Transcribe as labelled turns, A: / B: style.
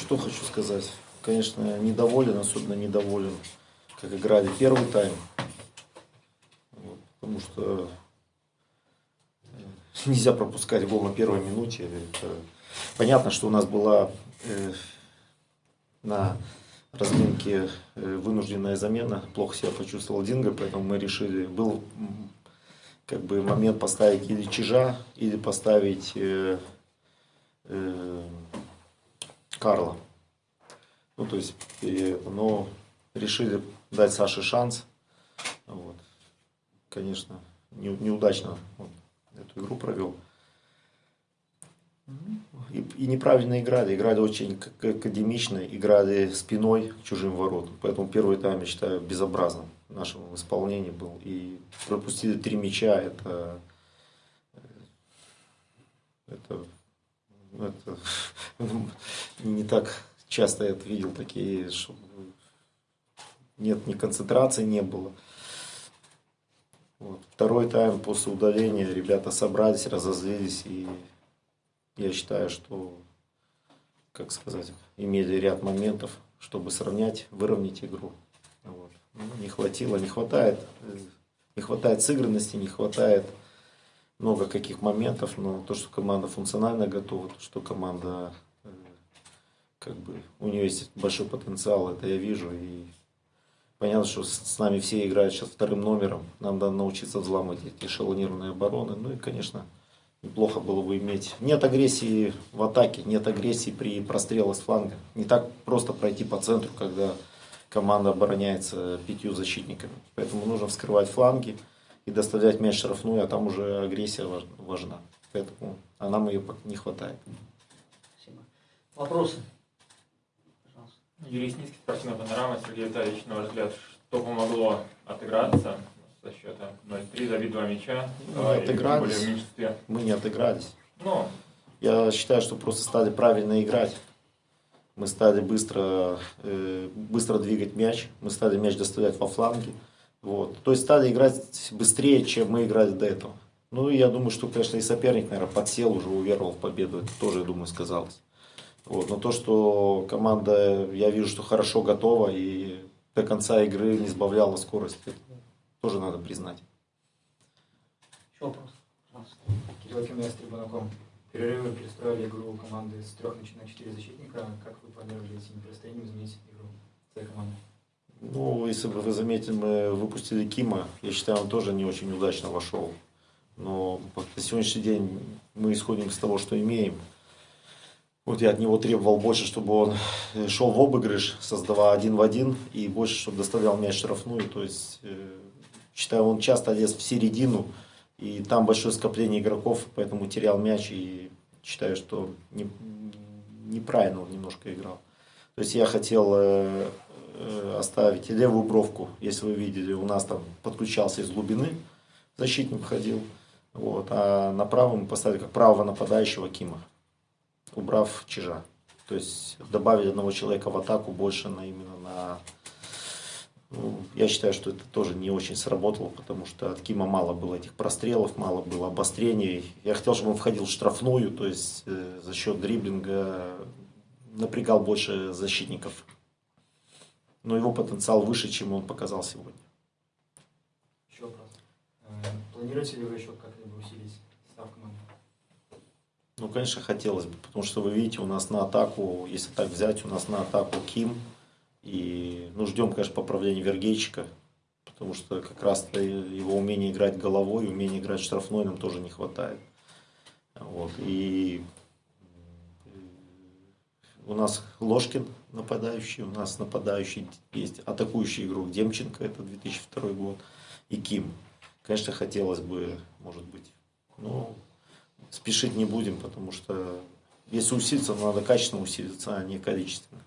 A: что хочу сказать. Конечно, недоволен, особенно недоволен, как играли первый тайм. Вот, потому что э, нельзя пропускать гол на первой минуте. Это... Понятно, что у нас была э, на разминке э, вынужденная замена. Плохо себя почувствовал Динго, поэтому мы решили, был как бы момент поставить или Чижа, или поставить э, э, Карла. Ну, то есть, но решили дать Саше шанс. Вот. Конечно, не, неудачно он эту игру провел. И, и неправильно играли. Играли очень академично, играли спиной к чужим воротам. Поэтому первый тайм, я считаю, безобразным в нашем исполнении был. И пропустили три мяча. Это, это, так часто я видел такие, что нет, ни концентрации не было. Вот. Второй тайм после удаления ребята собрались, разозлились и я считаю, что, как сказать, имели ряд моментов, чтобы сравнять, выровнять игру. Вот. Ну, не хватило, не хватает, не хватает сыгранности, не хватает много каких моментов, но то, что команда функционально готова, то, что команда э, как бы у нее есть большой потенциал, это я вижу. И понятно, что с нами все играют сейчас вторым номером. Нам надо научиться взламывать эти эшелонированные обороны. Ну и, конечно, неплохо было бы иметь. Нет агрессии в атаке, нет агрессии при прострелах с фланга. Не так просто пройти по центру, когда команда обороняется пятью защитниками. Поэтому нужно вскрывать фланги и доставлять мяч штрафную, а там уже агрессия важна. Поэтому, а нам ее не хватает.
B: Спасибо. Вопросы?
C: Сницкий, спортивная панорама. Сергей Витальевич, на ваш взгляд, что помогло отыграться со счета 0-3, забить два мяча.
A: Мы не отыгрались. Мы не отыгрались. Но. Я считаю, что просто стали правильно играть. Мы стали быстро, э, быстро двигать мяч, мы стали мяч доставлять во фланги. Вот. То есть стали играть быстрее, чем мы играли до этого. Ну, я думаю, что, конечно, и соперник, наверное, подсел, уже уверовал в победу. Это тоже, я думаю, сказалось. Вот. Но то, что команда, я вижу, что хорошо готова и до конца игры не сбавляла скорость, тоже надо признать.
B: Еще вопрос?
D: Кирилл Кимес, Трибунаком. Перерывы перестроили игру команды с трех на четыре защитника. Как вы планировали этим перестроением изменить игру своей команды?
A: Ну, если бы вы заметили, мы выпустили Кима. Я считаю, он тоже не очень удачно вошел. Но на сегодняшний день мы исходим из того, что имеем. Вот я от него требовал больше, чтобы он шел в обыгрыш, создавая один в один, и больше, чтобы доставлял мяч штрафную. То есть э, Считаю, он часто лез в середину, и там большое скопление игроков, поэтому терял мяч, и считаю, что не, неправильно он немножко играл. То есть я хотел э, э, оставить левую бровку, если вы видели, у нас там подключался из глубины, защитник ходил, вот, а на правом поставили как правого нападающего Кима, убрав Чижа. То есть добавили одного человека в атаку больше на именно на ну, я считаю, что это тоже не очень сработало, потому что от Кима мало было этих прострелов, мало было обострений. Я хотел, чтобы он входил в штрафную, то есть э, за счет дриблинга напрягал больше защитников. Но его потенциал выше, чем он показал сегодня.
D: Еще вопрос. Э, планируете ли вы еще как-либо усилить?
A: Ну, конечно, хотелось бы, потому что вы видите, у нас на атаку, если так взять, у нас на атаку Ким, и ну, ждем, конечно, поправления Вергейчика, потому что как раз его умение играть головой, умение играть штрафной нам тоже не хватает. Вот. И у нас Ложкин нападающий, у нас нападающий есть атакующий игрок Демченко, это 2002 год, и Ким. Конечно, хотелось бы, может быть, но спешить не будем, потому что если усилиться, надо качественно усилиться, а не количественно.